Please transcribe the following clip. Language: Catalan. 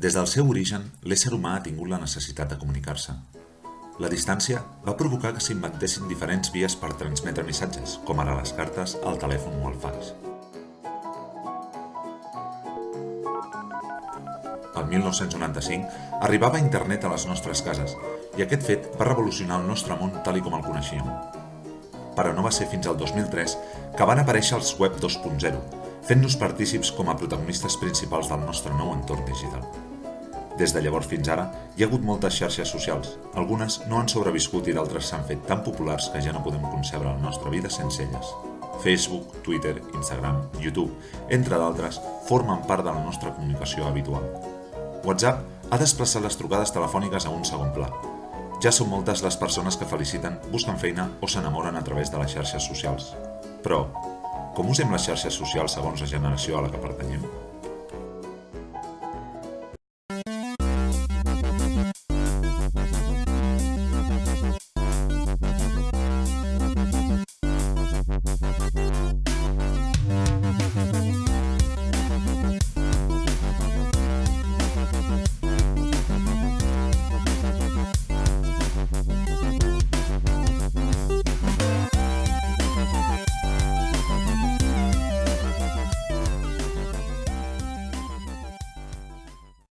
Des del seu origen, l'ésser humà ha tingut la necessitat de comunicar-se. La distància va provocar que s'inventessin diferents vies per transmetre missatges, com ara les cartes, el telèfon o el fax. El 1995 arribava internet a les nostres cases i aquest fet va revolucionar el nostre món tal i com el coneixíem. Però no va ser fins al 2003 que van aparèixer els web 2.0, fent-nos partícips com a protagonistes principals del nostre nou entorn digital. Des de llavors fins ara, hi ha hagut moltes xarxes socials. Algunes no han sobreviscut i d'altres s'han fet tan populars que ja no podem concebre la nostra vida sense elles. Facebook, Twitter, Instagram, YouTube, entre d'altres, formen part de la nostra comunicació habitual. WhatsApp ha desplaçat les trucades telefòniques a un segon pla. Ja són moltes les persones que feliciten, busquen feina o s'enamoren a través de les xarxes socials. Però, com usem les xarxes socials segons la generació a la que pertanyem?